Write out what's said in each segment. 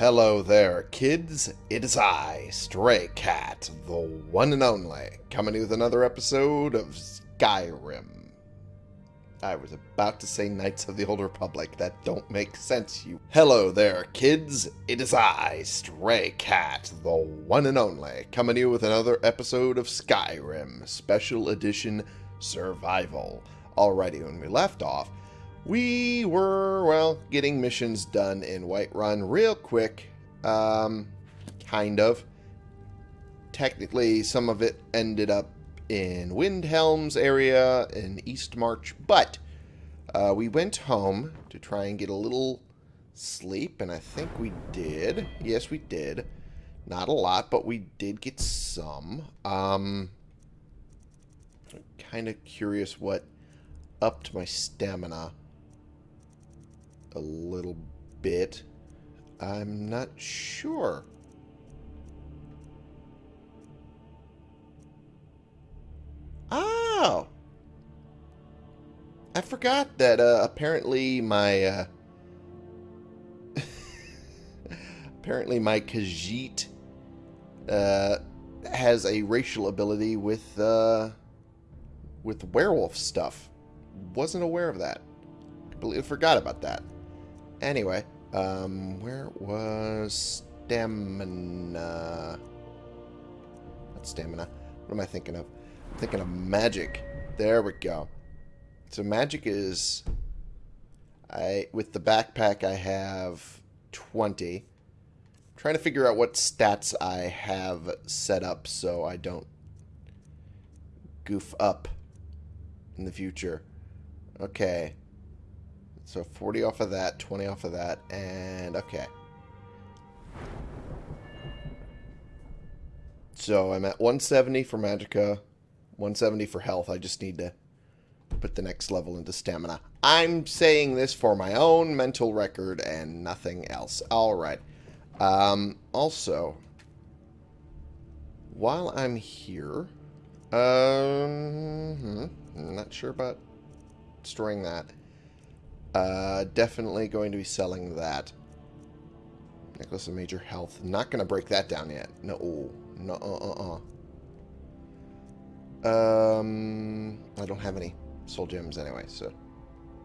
Hello there, kids. It is I, Stray Cat, the one and only, coming with another episode of Skyrim. I was about to say Knights of the Old Republic. That don't make sense, you. Hello there, kids. It is I, Stray Cat, the one and only, coming to you with another episode of Skyrim, Special Edition Survival. Alrighty, when we left off, we were, well, getting missions done in Whiterun real quick. Um, kind of. Technically, some of it ended up in Windhelm's area in Eastmarch, but uh, we went home to try and get a little sleep, and I think we did. Yes, we did. Not a lot, but we did get some. Um, kind of curious what upped my stamina a little bit. I'm not sure. Oh! I forgot that uh, apparently my... Uh, apparently my Khajiit uh, has a racial ability with uh, with werewolf stuff. Wasn't aware of that. Completely forgot about that. Anyway, um, where was stamina? Not stamina. What am I thinking of? I'm thinking of magic. There we go. So magic is, I with the backpack I have 20. I'm trying to figure out what stats I have set up so I don't goof up in the future. Okay. So 40 off of that, 20 off of that, and okay. So I'm at 170 for Magicka, 170 for health. I just need to put the next level into stamina. I'm saying this for my own mental record and nothing else. Alright. Um, also, while I'm here, um, hmm, I'm not sure about storing that. Uh, definitely going to be selling that. Necklace of Major Health. Not going to break that down yet. No. No, uh-uh-uh. Um, I don't have any soul gems anyway, so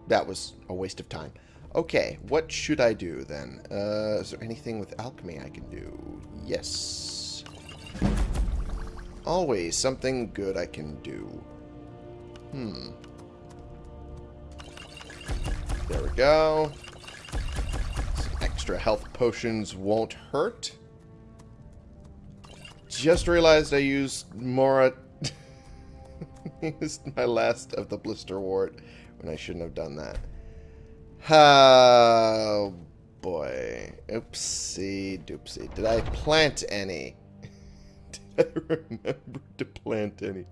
that was a waste of time. Okay, what should I do then? Uh, is there anything with alchemy I can do? Yes. Always something good I can do. Hmm. Go. Some extra health potions won't hurt. Just realized I used Mora... used my last of the blisterwort when I shouldn't have done that. Oh, boy. Oopsie doopsie. Did I plant any? Did I remember to plant any?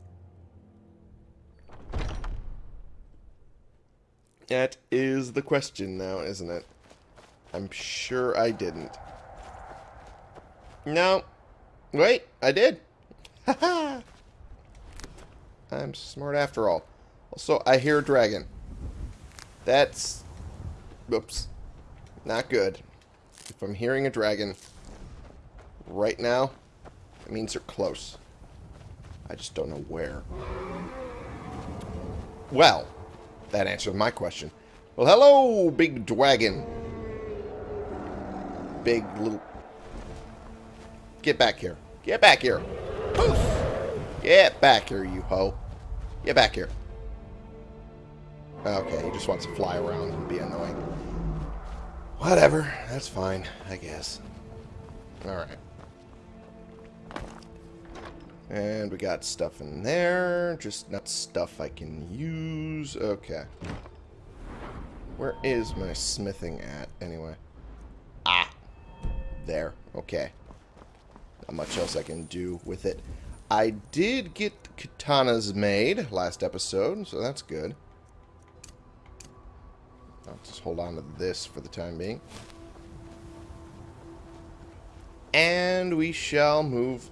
That is the question now, isn't it? I'm sure I didn't. No. Wait, I did. Haha. I'm smart after all. Also, I hear a dragon. That's... Oops. Not good. If I'm hearing a dragon right now, it means they're close. I just don't know where. Well, that answers my question. Well, hello, big dragon. Big little... Get back here. Get back here. Poof! Get back here, you ho. Get back here. Okay, he just wants to fly around and be annoying. Whatever. That's fine, I guess. Alright. And we got stuff in there. Just not stuff I can use. Okay. Where is my smithing at, anyway? Ah. There. Okay. Not much else I can do with it. I did get katanas made last episode, so that's good. I'll just hold on to this for the time being. And we shall move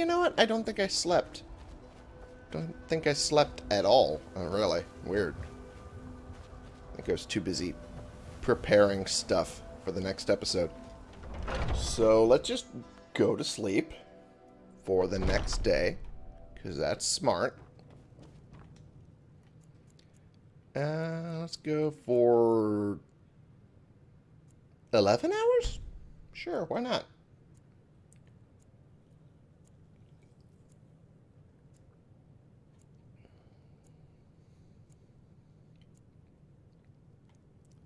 you know what? I don't think I slept. Don't think I slept at all. Oh, really? Weird. I think I was too busy preparing stuff. for the next episode. So let's just go to sleep for the next day, because that's smart. Uh, let's go for 11 hours? Sure, why not?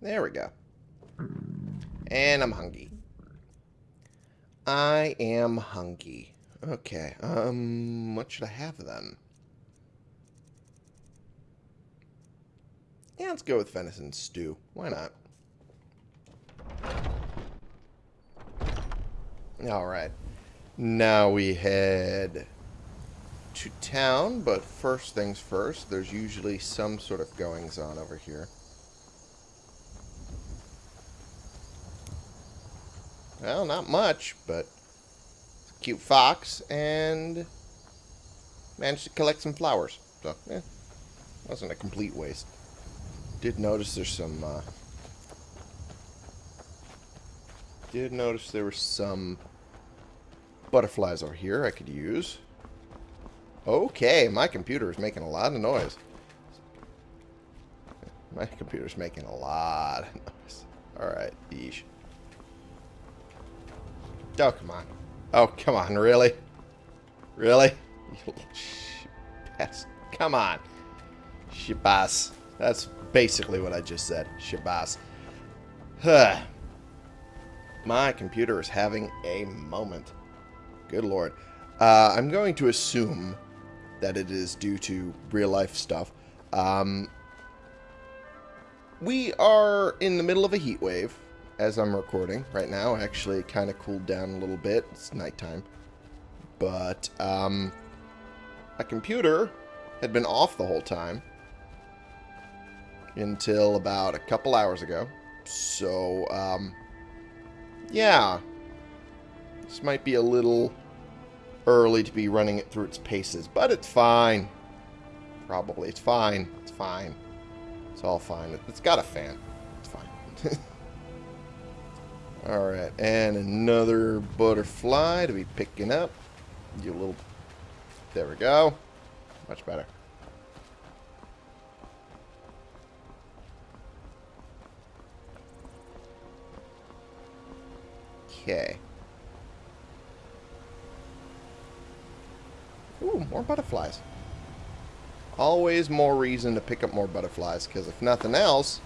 There we go. And I'm hungry. I am hungry. Okay, um, what should I have then? Yeah, let's go with venison stew. Why not? Alright. Now we head to town, but first things first, there's usually some sort of goings on over here. Well, not much, but cute fox and managed to collect some flowers. So, yeah, wasn't a complete waste. Did notice there's some, uh, did notice there were some butterflies over here I could use. Okay, my computer is making a lot of noise. My computer's making a lot of noise. Alright, yeesh. Oh, come on. Oh, come on, really? Really? Pest. Come on. Shabazz. That's basically what I just said. Shabazz. Huh. My computer is having a moment. Good lord. Uh, I'm going to assume that it is due to real-life stuff. Um, we are in the middle of a heat wave as I'm recording right now. Actually, kind of cooled down a little bit. It's nighttime. But, um, my computer had been off the whole time until about a couple hours ago. So, um, yeah. This might be a little early to be running it through its paces, but it's fine. Probably. It's fine. It's fine. It's all fine. It's got a fan. It's fine. Alright, and another butterfly to be picking up. You little... There we go. Much better. Okay. Ooh, more butterflies. Always more reason to pick up more butterflies, because if nothing else,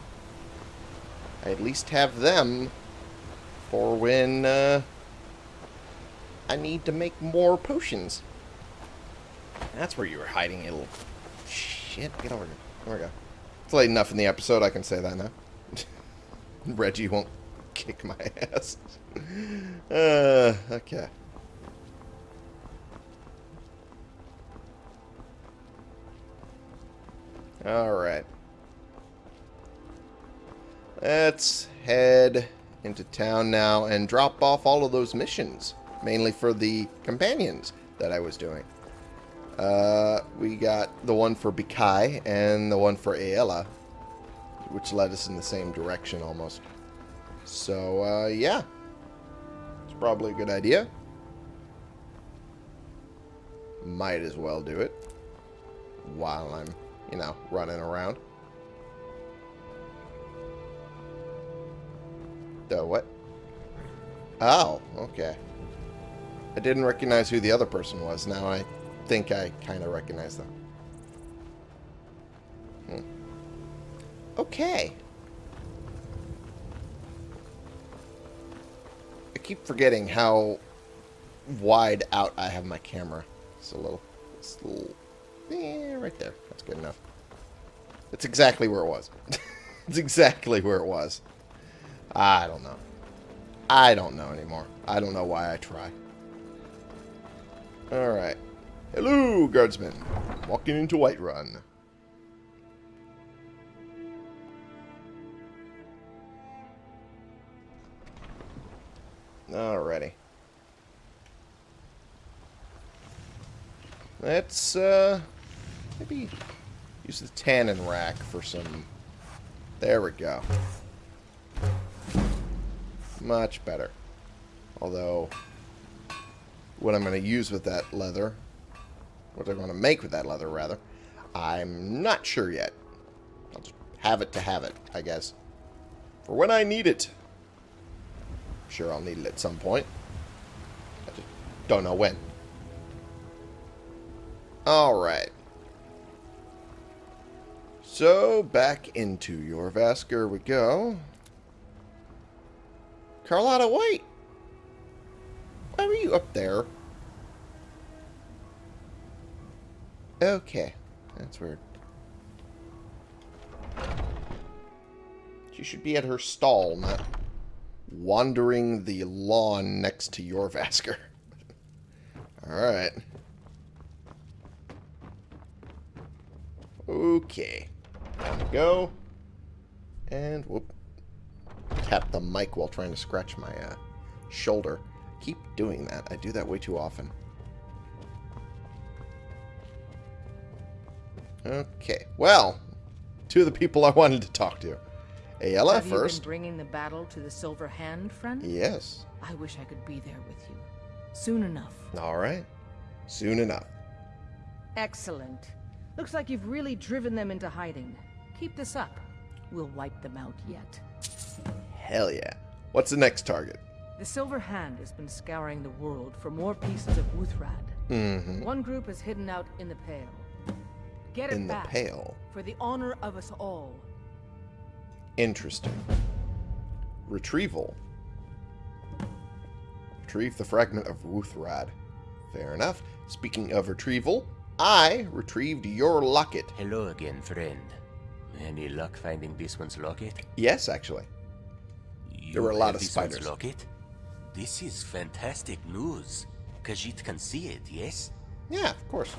I at least have them for when uh, I need to make more potions. That's where you were hiding, you little shit. Get over here. There we go. It's late enough in the episode, I can say that now. Reggie won't kick my ass. Uh, okay. Alright. Let's head into town now and drop off all of those missions. Mainly for the companions that I was doing. Uh, we got the one for Bikai and the one for Aela, which led us in the same direction almost. So, uh, yeah. It's probably a good idea. Might as well do it while I'm, you know, running around. The what? Oh, okay. I didn't recognize who the other person was. Now I think I kind of recognize them. Hmm. Okay. I keep forgetting how wide out I have my camera. It's a little... It's a little... Yeah, right there. That's good enough. It's exactly where it was. it's exactly where it was. I don't know. I don't know anymore. I don't know why I try. Alright. Hello, guardsmen. Walking into Whiterun. Alrighty. Let's, uh, maybe use the tannin rack for some... There we go. Much better. Although, what I'm going to use with that leather, what I'm going to make with that leather, rather, I'm not sure yet. I'll just have it to have it, I guess. For when I need it. Sure, I'll need it at some point. I just don't know when. Alright. So, back into Jorrvaskr we go. Carlotta, wait! Why were you up there? Okay. That's weird. She should be at her stall, not wandering the lawn next to Jorrvaskr. Alright. Okay. Down we go. And whoop. Tap the mic while trying to scratch my uh, shoulder. Keep doing that. I do that way too often. Okay. Well, two of the people I wanted to talk to. Aela Have you first. been bringing the battle to the Silver Hand, friend? Yes. I wish I could be there with you. Soon enough. All right. Soon enough. Excellent. Looks like you've really driven them into hiding. Keep this up. We'll wipe them out yet. Hell yeah. What's the next target? The Silver Hand has been scouring the world for more pieces of Wuuthrad. Mm-hmm. One group is hidden out in the Pale. Get it In the back pale. for the honor of us all. Interesting. Retrieval. Retrieve the fragment of Wuuthrad. Fair enough. Speaking of retrieval, I retrieved your locket. Hello again, friend. Any luck finding this one's locket? Yes, actually. You were a lot of spiders. locket? This is fantastic news. Khajiit can see it, yes? Yeah, of course.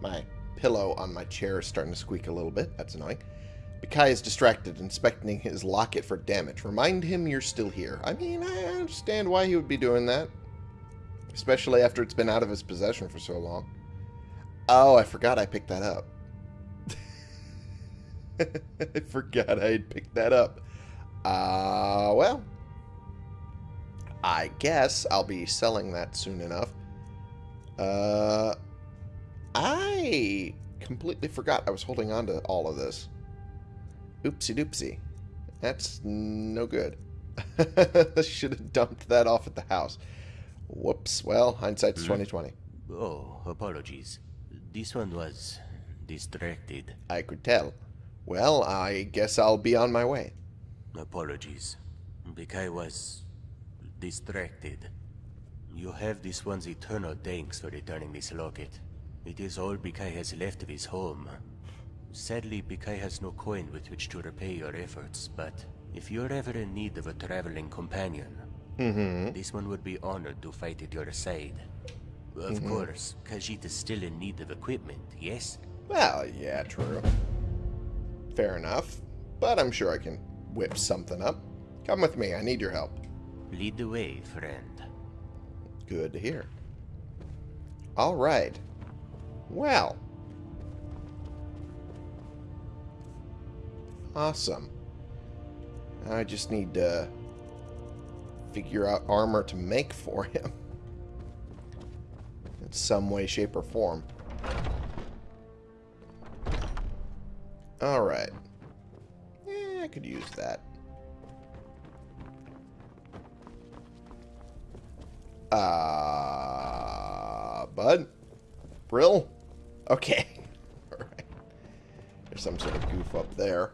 My pillow on my chair is starting to squeak a little bit. That's annoying. Bikai is distracted, inspecting his locket for damage. Remind him you're still here. I mean, I understand why he would be doing that. Especially after it's been out of his possession for so long. Oh, I forgot I picked that up. I forgot I had picked that up. Uh, well. I guess I'll be selling that soon enough. Uh, I completely forgot I was holding on to all of this. Oopsie doopsie. That's no good. Should have dumped that off at the house. Whoops. Well, hindsight's 2020. Oh, apologies. This one was distracted. I could tell. Well, I guess I'll be on my way. Apologies. Bikai was distracted. You have this one's eternal thanks for returning this locket. It is all Bikai has left of his home. Sadly, Bikai has no coin with which to repay your efforts, but if you're ever in need of a traveling companion, Mm-hmm. this one would be honored to fight at your side. Of course, Khajiit is still in need of equipment, yes? Well, yeah, true. Fair enough. But I'm sure I can whip something up. Come with me. I need your help. Lead the way, friend. Good to hear. All right. Well. Awesome. I just need to figure out armor to make for him. In some way, shape, or form. Alright. Could use that. Uh, bud? Brill? Okay. Alright. There's some sort of goof up there.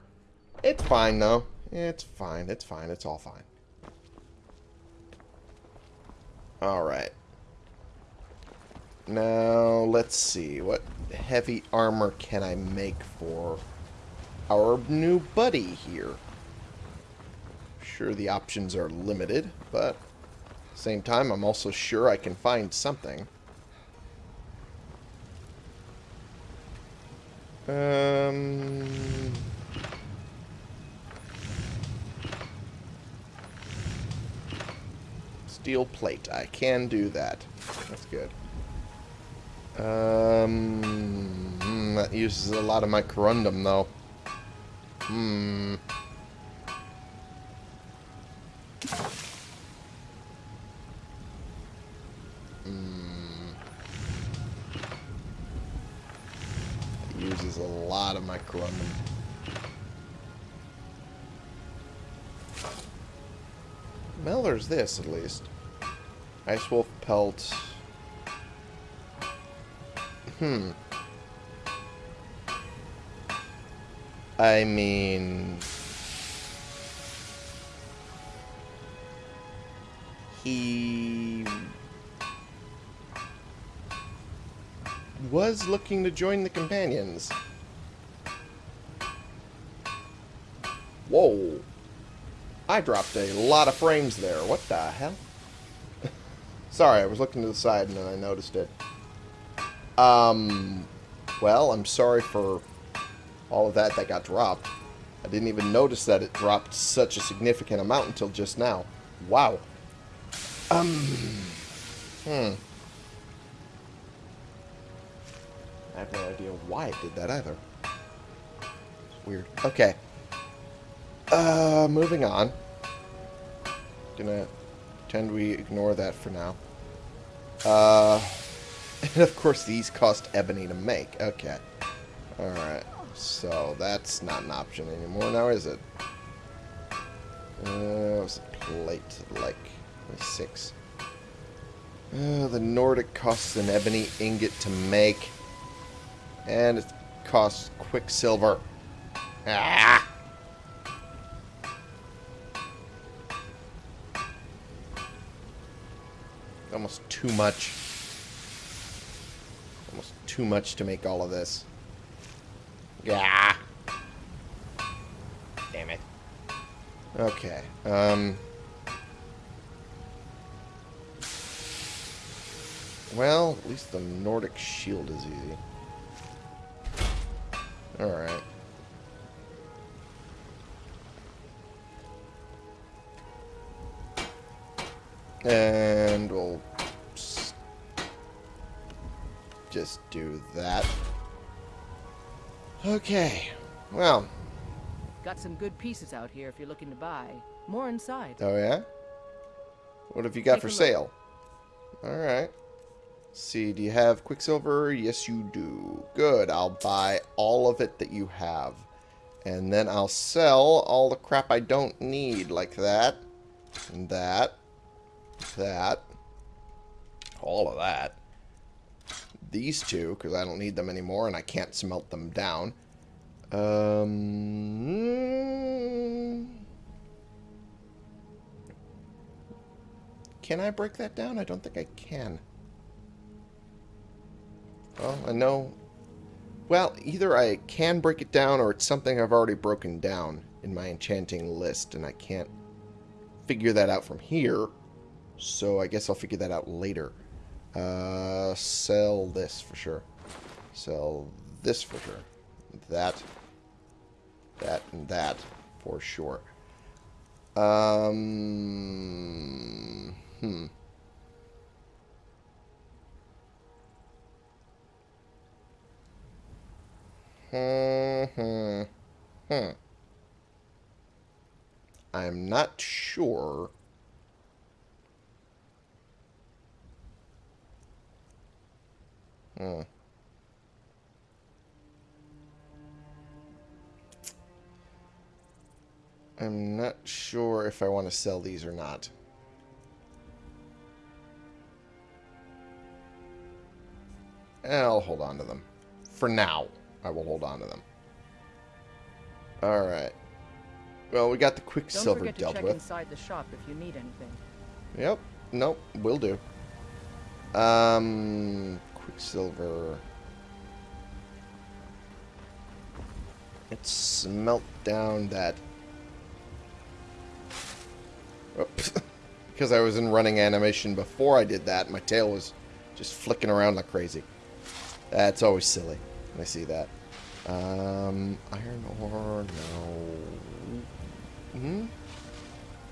It's fine, though. It's fine. It's fine. It's all fine. Alright. Now, let's see. What heavy armor can I make for our new buddy here? Sure, the options are limited, but same time, I'm also sure I can find something. Um... Steel plate. I can do that. That's good. Um, mm, that uses a lot of my corundum, though. Hmm. Uses a lot of my clothing. there's this, at least. Ice Wolf Pelt. Hmm. I mean... He... was looking to join the companions. Whoa. I dropped a lot of frames there. What the hell? Sorry, I was looking to the side and then I noticed it. Um, well, I'm sorry for all of that that got dropped. I didn't even notice that it dropped such a significant amount until just now. Wow. Um, hmm. I have no idea why it did that either. It's weird. Okay. Uh, moving on. Gonna pretend we ignore that for now. Uh, and of course these cost ebony to make. Okay. Alright. So that's not an option anymore now, is it? Uh, was a plate, like, six. Uh, the Nordic costs an ebony ingot to make. And it costs quicksilver. Ah! Almost too much. Almost too much to make all of this. Yeah. Damn it. Okay. Um. Well, at least the Nordic shield is easy. Alright. And we'll just do that. Okay. Well. Got some good pieces out here if you're looking to buy. More inside. Oh, yeah? What have you got Take for sale? Alright. See, do you have Quicksilver? Yes, you do. Good. I'll buy all of it that you have. And then I'll sell all the crap I don't need, like that, and that, that, all of that. These two, because I don't need them anymore and I can't smelt them down. Um, can I break that down? I don't think I can. Well, I know... Well, either I can break it down or it's something I've already broken down in my enchanting list and I can't figure that out from here. So I guess I'll figure that out later. Uh, sell this for sure. Sell this for sure. That. That and that for sure. Um, hmm. Hmm, hmm, hmm. I'm not sure. Hmm. I'm not sure if I want to sell these or not. I'll hold on to them. For now, I will hold on to them. Alright. Well, we got the Don't Quicksilver forget to dealt check with. inside the shop if you need anything. Yep. Nope. Will do. Um, Quicksilver. Let's smelt down that. Oops. because I was in running animation before I did that, my tail was just flicking around like crazy. That's always silly when I see that. Um, iron ore, no. Hmm?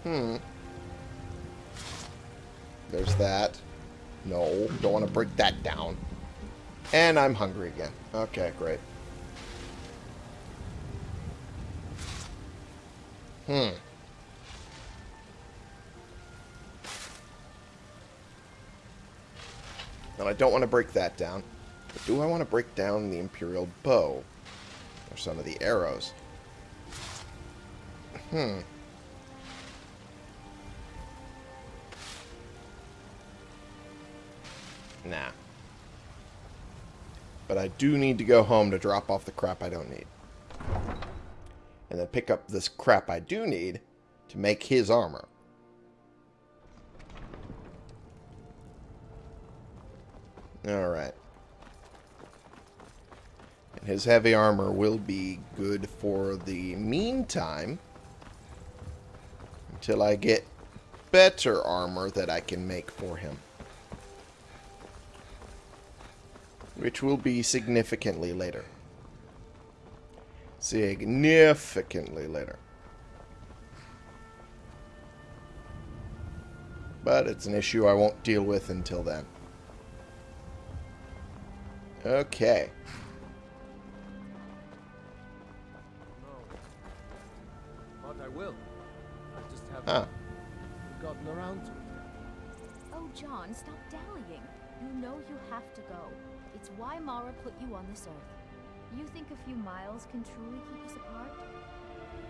Hmm. There's that. No, don't want to break that down. And I'm hungry again. Okay, great. Hmm. And I don't want to break that down. But do I want to break down the Imperial bow? Or some of the arrows? Hmm. Nah. But I do need to go home to drop off the crap I don't need. And then pick up this crap I do need to make his armor. Alright. And his heavy armor will be good for the meantime. Until I get better armor that I can make for him. Which will be significantly later. Significantly later. But it's an issue I won't deal with until then. Okay. But I will. I just haven't Huh. gotten around to it. Oh, John, stop dallying. You know you have to go. It's why Mara put you on this earth. You think a few miles can truly keep us apart?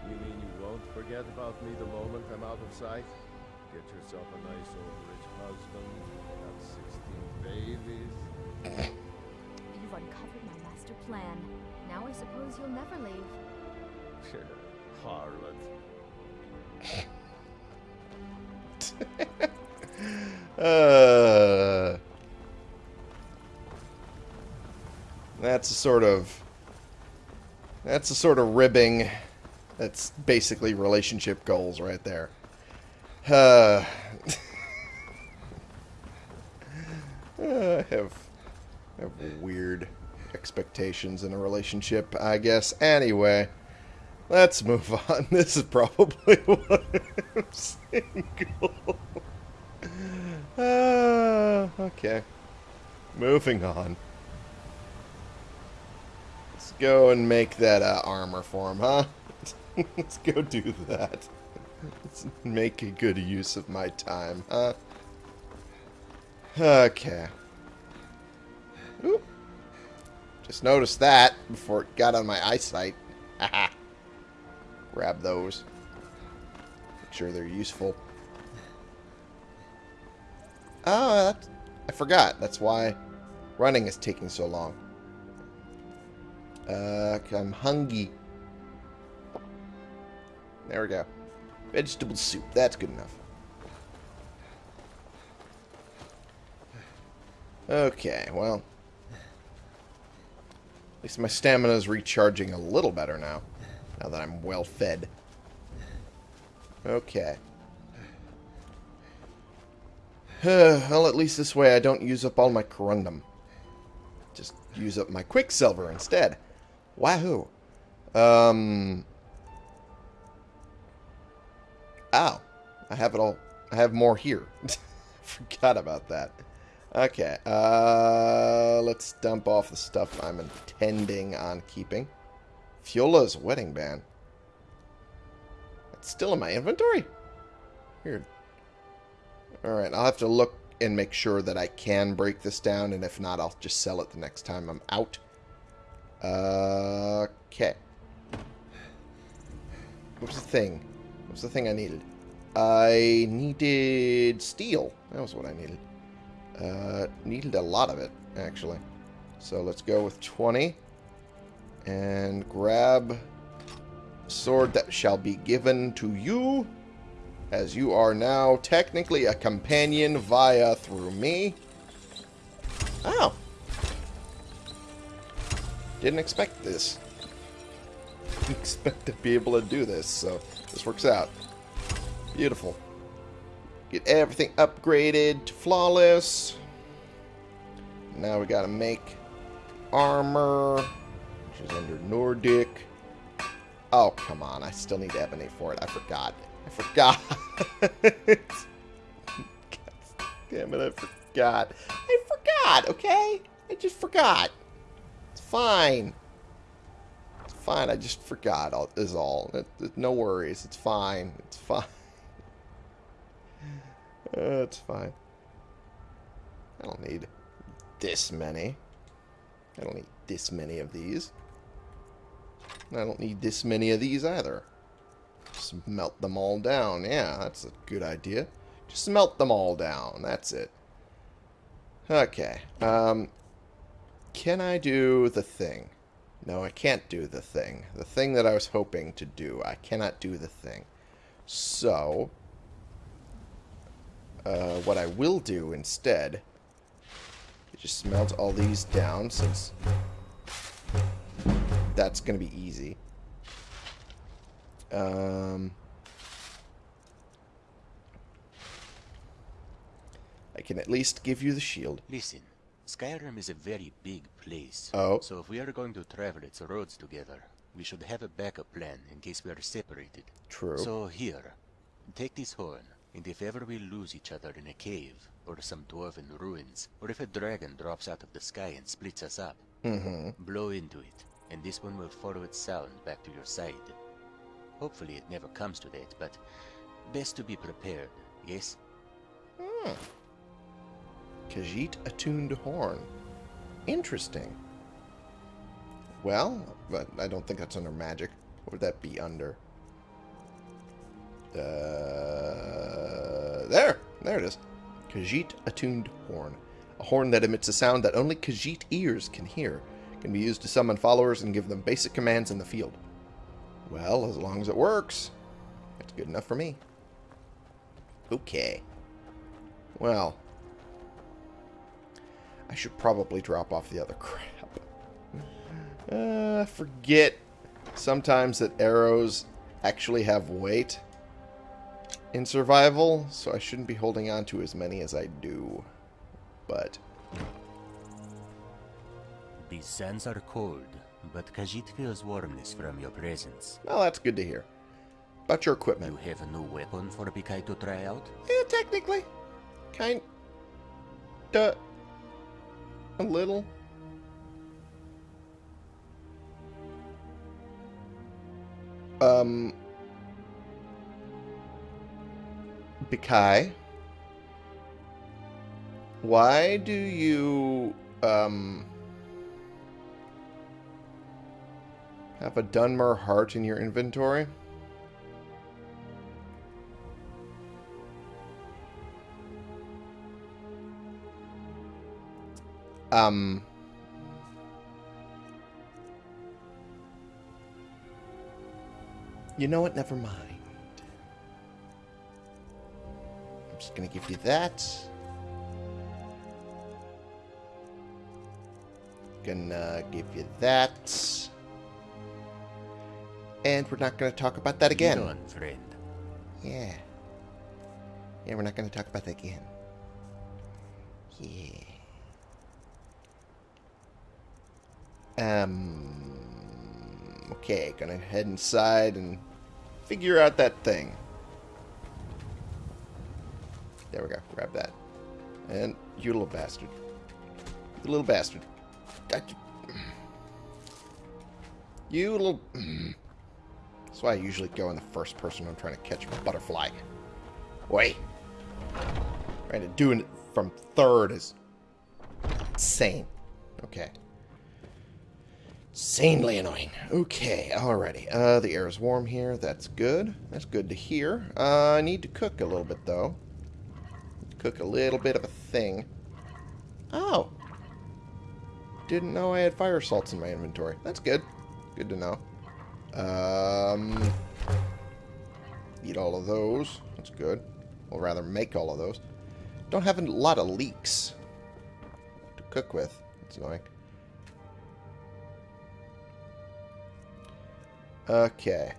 You mean you won't forget about me the moment I'm out of sight? Get yourself a nice old rich husband, have 16 babies. You've uncovered my master plan. Now I suppose you'll never leave. Harlot. Uh, that's a sort of that's a sort of ribbing. That's basically relationship goals right there. Uh, I have have weird expectations in a relationship, I guess. Anyway, let's move on. This is probably why I'm single. Uh, okay. Moving on. Go and make that uh, armor for him, huh? Let's go do that. Let's make a good use of my time, huh? Okay. Oop. Just noticed that before it got on my eyesight. Grab those. Make sure they're useful. Oh, I forgot. That's why running is taking so long. Uh, I'm hungry. There we go. Vegetable soup. That's good enough. Okay, well. At least my stamina is recharging a little better now. Now that I'm well fed. Okay. well, at least this way I don't use up all my corundum. Just use up my quicksilver instead. Wahoo. Um. Ow. I have it all. I have more here. Forgot about that. Okay. Uh, let's dump off the stuff I'm intending on keeping. Fjola's wedding band. It's still in my inventory? Weird. Alright, I'll have to look and make sure that I can break this down, and if not, I'll just sell it the next time I'm out. Okay. What was the thing? What was the thing I needed? I needed steel. That was what I needed. Uh, needed a lot of it, actually. So let's go with 20. And grab sword that shall be given to you as you are now technically a companion via through me. Oh. Didn't expect this. Didn't expect to be able to do this, so this works out. Beautiful. Get everything upgraded to flawless. Now we gotta make armor, which is under Nordic. Oh, come on. I still need ebony for it. I forgot. I forgot. Damn it, I forgot. I forgot, okay? I just forgot. Fine. It's fine, I just forgot, all, is all. It, it, no worries, it's fine. It's fine. Uh, it's fine. I don't need this many. I don't need this many of these. I don't need this many of these either. Just melt them all down. Yeah, that's a good idea. Just melt them all down. That's it. Okay. Um, can I do the thing? No, I can't do the thing. The thing that I was hoping to do. I cannot do the thing. So, uh, what I will do instead is just melt all these down since that's going to be easy. Um, I can at least give you the shield. Listen, Skyrim is a very big place. Oh. So if we are going to travel its roads together, we should have a backup plan in case we are separated. True. So here, take this horn, and if ever we lose each other in a cave, or some dwarven ruins, or if a dragon drops out of the sky and splits us up, Mm-hmm. blow into it, and this one will follow its sound back to your side. Hopefully it never comes to that, but best to be prepared, yes? Khajiit attuned horn. Interesting. Well, but I don't think that's under magic. What would that be under? Uh, there! There it is. Khajiit attuned horn. A horn that emits a sound that only Khajiit ears can hear. Can be used to summon followers and give them basic commands in the field. Well, as long as it works, that's good enough for me. Okay. Well, I should probably drop off the other crap. Uh, forget sometimes that arrows actually have weight in survival, so I shouldn't be holding on to as many as I do. But, These sands are cold, but Khajiit feels warmness from your presence. well, that's good to hear. About your equipment. You have a new weapon for Bikai to try out? Yeah, technically. Kind... Duh. A little. Um... Bikai? Why do you, um... Have a Dunmer heart in your inventory? Um. You know what? Never mind. I'm just gonna give you that. Gonna give you that. And we're not gonna talk about that again. On, friend. Yeah. Yeah, we're not going to talk about that again. Yeah. Um. Okay, gonna head inside and figure out that thing. There we go. Grab that. And you little bastard. You little bastard. You little... That's why I usually go in the first person when I'm trying to catch a butterfly. Wait. Trying to do it from third is insane. Okay. Insanely annoying. Okay, alrighty. Uh, the air is warm here. That's good. That's good to hear. Uh, I need to cook a little bit, though. Cook a little bit of a thing. Oh. Didn't know I had fire salts in my inventory. That's good. Good to know. Um, eat all of those. That's good. Or rather, make all of those. Don't have a lot of leeks to cook with. That's annoying. Okay.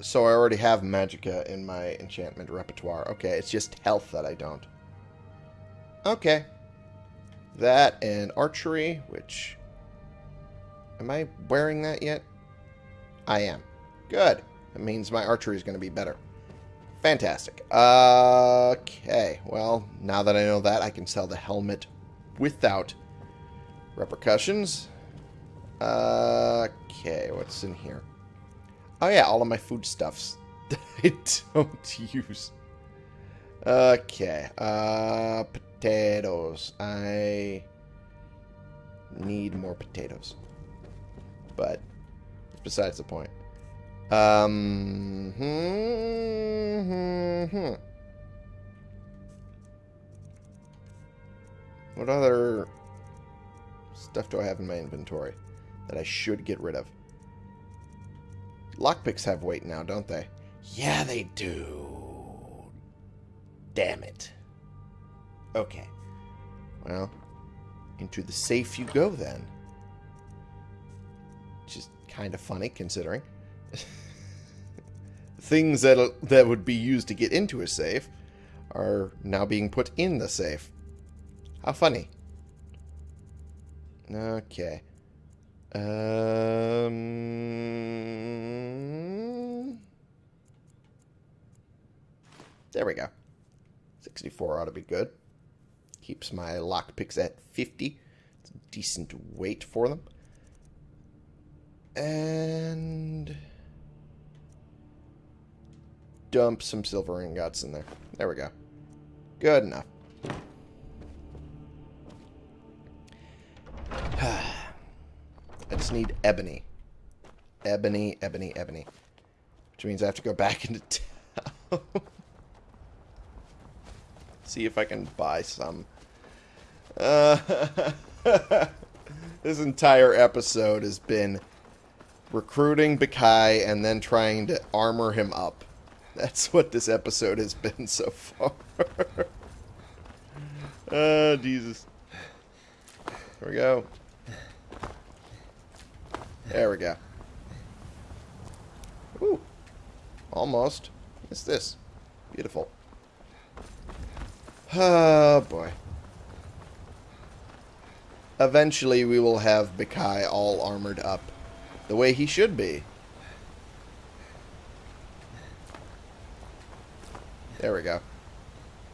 So I already have Magicka in my enchantment repertoire. Okay, it's just health that I don't. Okay. That and archery, which... Am I wearing that yet? I am. Good. That means my archery is going to be better. Fantastic. Okay. Well, now that I know that, I can sell the helmet without repercussions. Okay, what's in here? Oh yeah, all of my foodstuffs that I don't use. Okay. Uh, potatoes. I need more potatoes. But besides the point. Um, hmm, hmm, hmm. What other stuff do I have in my inventory that I should get rid of? Lockpicks have weight now, don't they? Yeah, they do. Damn it. Okay. Well, into the safe you go then. Which is kind of funny considering. Things that that would be used to get into a safe are now being put in the safe. How funny. Okay. Um, there we go. 64 ought to be good. Keeps my lockpicks at 50. It's a decent weight for them. And dump some silver ingots in there. There we go. Good enough. Just need ebony. Ebony, ebony, ebony. Which means I have to go back into town. See if I can buy some. Uh, this entire episode has been recruiting Bakai and then trying to armor him up. That's what this episode has been so far. oh, Jesus. Here we go. There we go. Ooh. Almost. What's this? Beautiful. Oh, boy. Eventually, we will have Bakai all armored up the way he should be. There we go.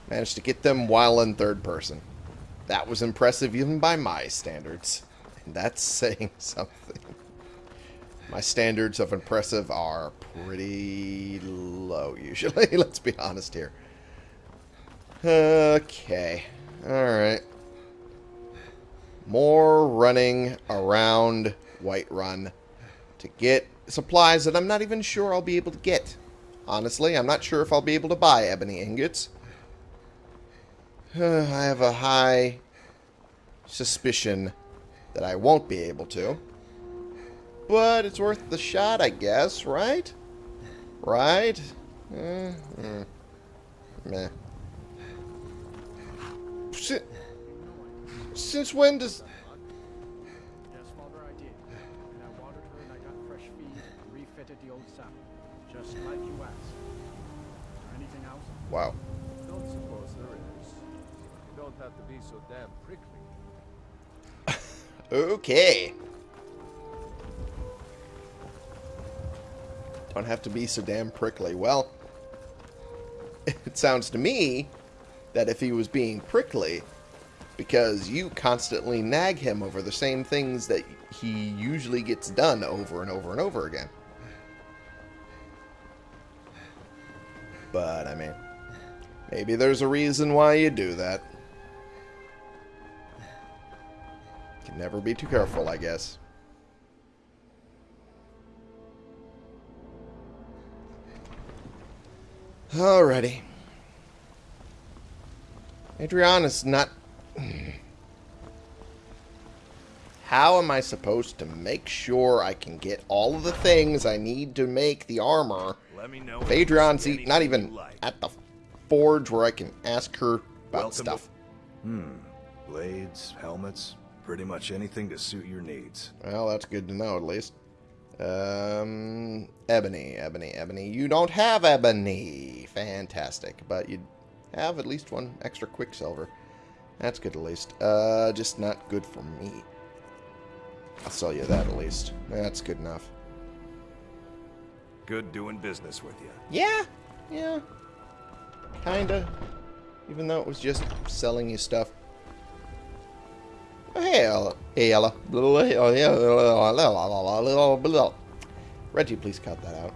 Managed to get them while in third person. That was impressive even by my standards. And that's saying something. My standards of impressive are pretty low usually. Let's be honest here. Okay. Alright. More running around Whiterun to get supplies that I'm not even sure I'll be able to get. Honestly, I'm not sure if I'll be able to buy ebony ingots. I have a high suspicion that I won't be able to. But it's worth the shot, I guess, right? Right? Eh, eh. Meh. Si- Since when does... Yes, Father, I did. And I watered her and I got fresh feed and refitted the old saddle. Just like you asked. Is there anything else? Wow. Don't suppose there is. You don't have to be so damn prickly. Okay. Don't have to be so damn prickly. Well, it sounds to me that if he was being prickly, because you constantly nag him over the same things that he usually gets done over and over and over again. But, I mean, maybe there's a reason why you do that. Can never be too careful, I guess. Alrighty. Adrianne's not... How am I supposed to make sure I can get all of the things I need to make the armor Let me know. if if Adrianne's e- not even like. at the forge where I can ask her about Welcome stuff? Hmm. Blades, helmets, pretty much anything to suit your needs. Well, that's good to know, at least. Um, ebony, ebony, ebony. You don't have ebony. Fantastic. But you have at least one extra quicksilver. That's good, at least. Uh, just not good for me. I'll sell you that, at least. That's good enough. Good doing business with you. Yeah, yeah. Kinda. Even though it was just selling you stuff. Oh, hey, Aela. Hey, Aela. Reggie, please cut that out.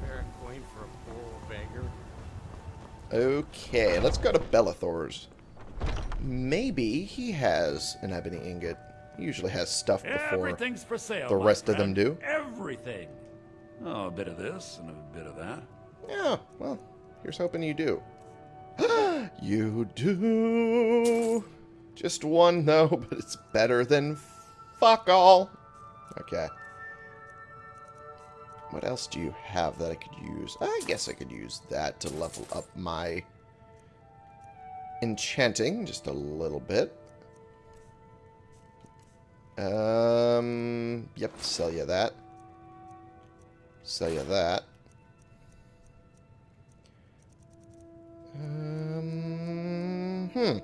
Fair coin for a bull banger. Okay, let's go to Belethor's. Maybe he has an ebony ingot. He usually has stuff before. Everything's for sale. the my rest of them do? Everything. Oh, a bit of this and a bit of that. Yeah, well, here's hoping you do. you do. Just one, though, but it's better than fuck all. Okay. What else do you have that I could use? I guess I could use that to level up my enchanting just a little bit. Um, yep, sell you that. Sell you that. Um, hmm.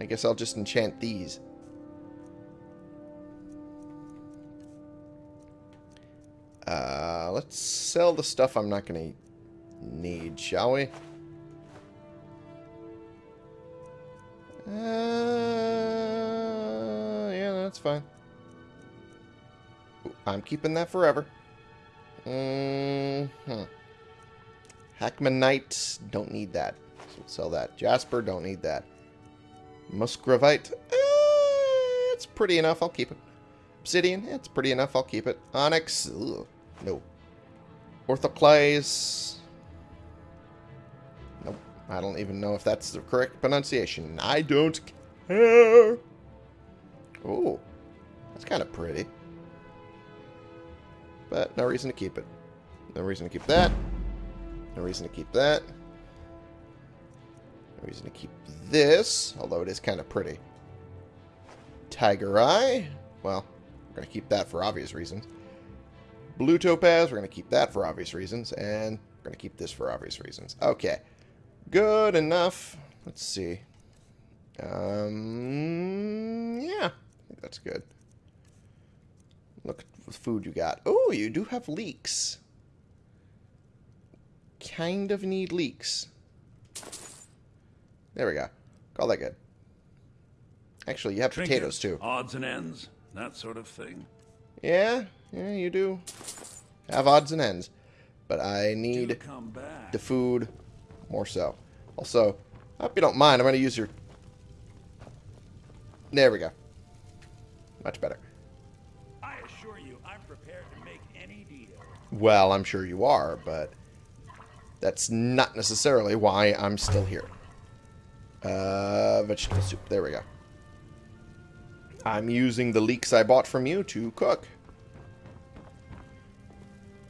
I guess I'll just enchant these. Uh, let's sell the stuff I'm not going to need, shall we? Uh, yeah, that's fine. I'm keeping that forever. Mm-hmm. Hackmanite, don't need that. So we'll sell that. Jasper, don't need that. Musgravite, eh, it's pretty enough. I'll keep it. Obsidian, it's pretty enough. I'll keep it. Onyx, ugh, no. Orthoclase, nope. I don't even know if that's the correct pronunciation. I don't care. Oh, that's kind of pretty. But no reason to keep it. No reason to keep that. No reason to keep that. No reason to keep this, although it is kind of pretty. Tiger Eye. Well, we're going to keep that for obvious reasons. Blue Topaz, we're going to keep that for obvious reasons. And we're going to keep this for obvious reasons. Okay. Good enough. Let's see. Um, yeah. I think that's good. Look at the food you got. Oh, you do have leeks. Kind of need leeks. There we go. Call that good. Actually, you have potatoes too. Odds and ends, that sort of thing. Yeah, yeah, you do. Have odds and ends. But I need the food more so. Also, I hope you don't mind. I'm going to use your... There we go. Much better. I assure you, I'm prepared to make any deal. Well, I'm sure you are, but that's not necessarily why I'm still here. Uh, vegetable soup. There we go. I'm using the leeks I bought from you to cook.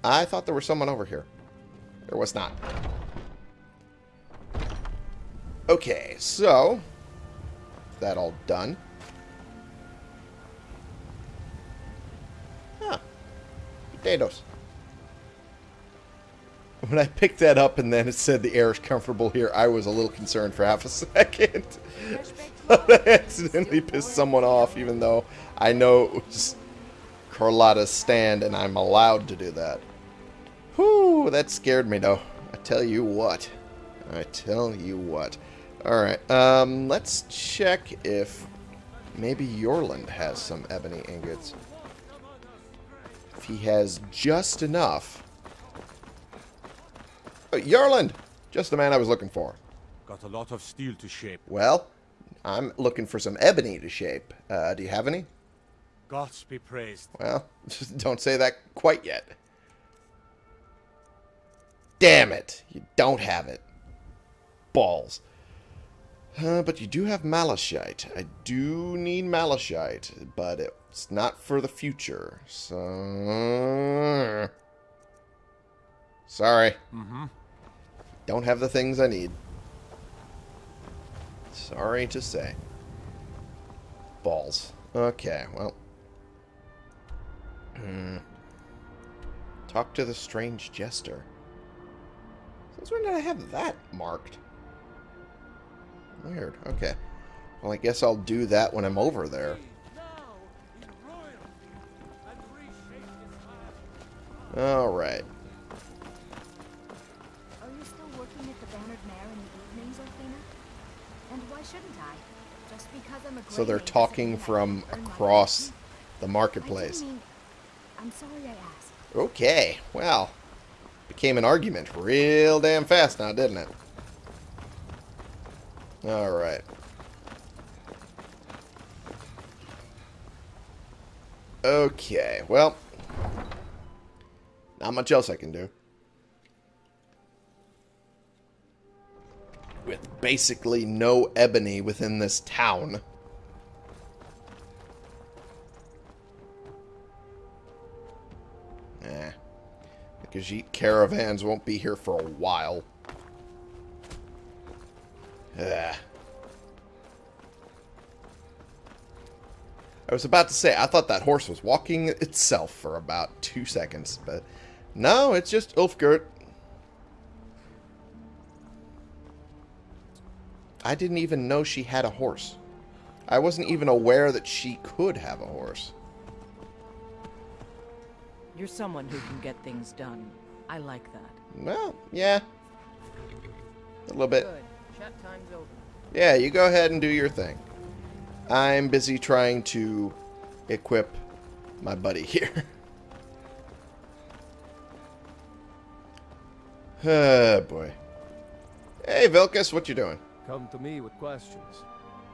I thought there was someone over here. There was not. Okay, so that all done. Huh. Potatoes. When I picked that up and then it said the air is comfortable here, I was a little concerned for half a second. I accidentally pissed someone off, even though I know it was Carlotta's stand and I'm allowed to do that. Whew, that scared me though. I tell you what. I tell you what. Alright, um, let's check if maybe Eorlund has some ebony ingots. If he has just enough. Oh, Eorlund! Just the man I was looking for. Got a lot of steel to shape. Well, I'm looking for some ebony to shape. Uh, do you have any? Gods be praised. Well, don't say that quite yet. Damn it! You don't have it. Balls. Uh, but you do have malachite. I do need malachite, but it's not for the future. So... Sorry. Mm-hmm. Don't have the things I need. Sorry to say. Balls. Okay, well. Hmm. Talk to the strange jester. Since when did I have that marked? Weird. Okay. Well, I guess I'll do that when I'm over there. Alright. So they're talking doesn't mean I from can't earn my across the marketplace. didn't mean- I'm sorry I asked. Okay, well, became an argument real damn fast now, didn't it? Alright. Okay, well. Not much else I can do. With basically no ebony within this town. Eh. The Khajiit caravans won't be here for a while. Ugh. I was about to say, I thought that horse was walking itself for about two seconds, but no, it's just Ulfgert. I didn't even know she had a horse. I wasn't even aware that she could have a horse. You're someone who can get things done. I like that. Well, yeah. A little bit. Good. Chat time's over. Yeah, you go ahead and do your thing. I'm busy trying to equip my buddy here. oh, boy. Hey, Vilkas, what you doing? Come to me with questions.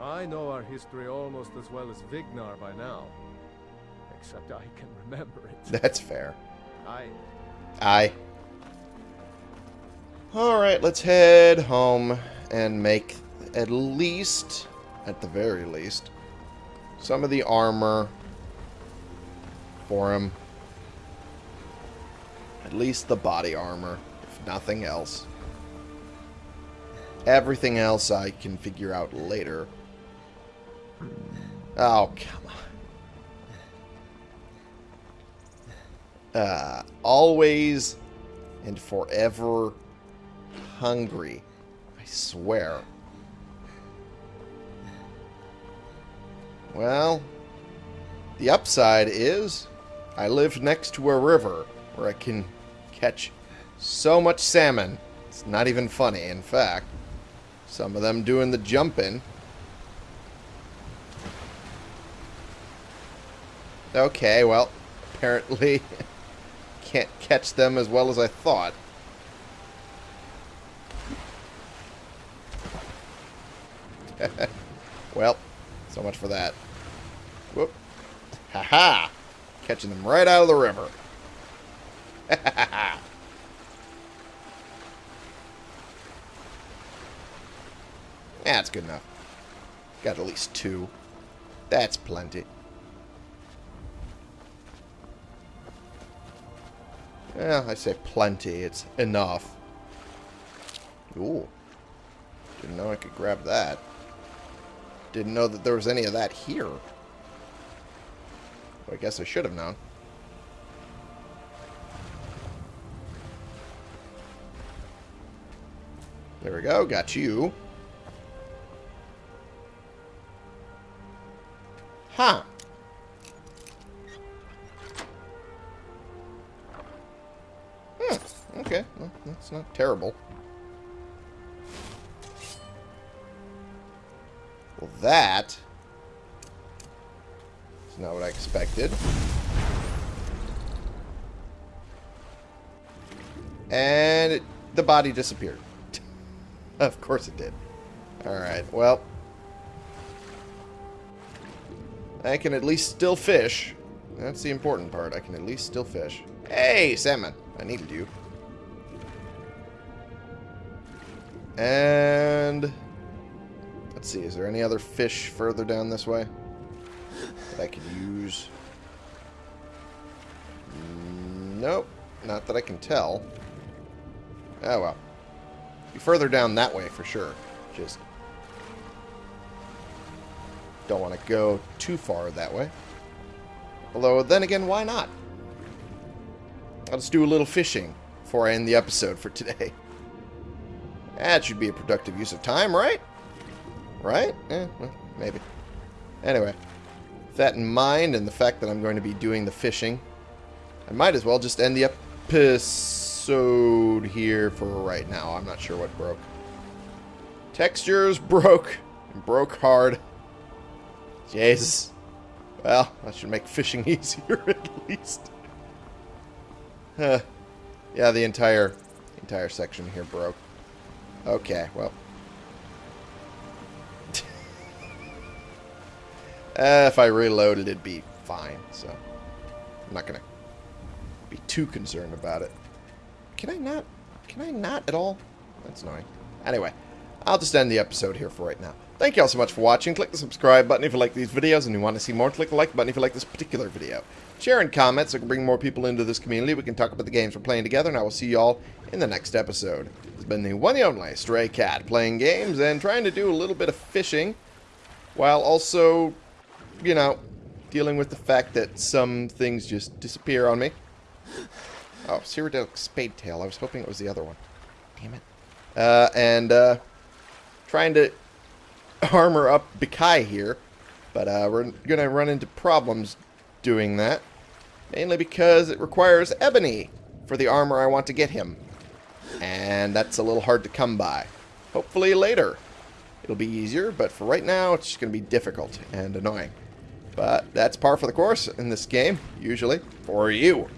I know our history almost as well as Vignar by now. Except I can remember it. That's fair. I... I. Alright, let's head home and make at least, at the very least, some of the armor for him. At least the body armor, if nothing else. Everything else I can figure out later. Oh, come on. Uh, always and forever hungry. I swear. Well, the upside is I live next to a river where I can catch so much salmon. It's not even funny, in fact. Some of them doing the jumping. Okay, well, apparently can't catch them as well as I thought. well, so much for that. Whoop. Ha-ha! Catching them right out of the river. That's good enough. Got at least two. That's plenty. Yeah, I say plenty. It's enough. Ooh. Didn't know I could grab that. Didn't know that there was any of that here. Well, I guess I should have known. There we go. Got you. Huh. Hmm. Okay. Well, that's not terrible. Well, that is not what I expected. And it, the body disappeared. of course it did. Alright, well. I can at least still fish. That's the important part. I can at least still fish. Hey, salmon. I needed you. And... Let's see, is there any other fish further down this way that I could use? Nope, not that I can tell. Oh well. Be further down that way for sure. Just don't want to go too far that way. Although, then again, why not? I'll just do a little fishing before I end the episode for today. That should be a productive use of time, right? Right? Eh, well, maybe. Anyway, with that in mind and the fact that I'm going to be doing the fishing, I might as well just end the episode here for right now. I'm not sure what broke. Textures broke. Broke hard. Jesus. Well, that should make fishing easier at least. Huh. Yeah, the entire entire section here broke. Okay, well. uh, if I reloaded, it'd be fine, so I'm not gonna be too concerned about it. Can I not? Can I not at all? That's annoying. Anyway, I'll just end the episode here for right now. Thank you all so much for watching. Click the subscribe button if you like these videos and you want to see more. Click the like button if you like this particular video. Share and comment so we can bring more people into this community. We can talk about the games we're playing together, and I will see you all in the next episode. It's been the one and only Stray Cat playing games and trying to do a little bit of fishing while also, you know, dealing with the fact that some things just disappear on me. Oh, Cyrodilic Spadetail. I was hoping it was the other one. Damn it. Uh, and uh, trying to armor up Bikai here. But uh, we're going to run into problems doing that. Mainly because it requires ebony for the armor I want to get him. And that's a little hard to come by. Hopefully later it'll be easier, but for right now it's just going to be difficult and annoying. But that's par for the course in this game, usually, for you.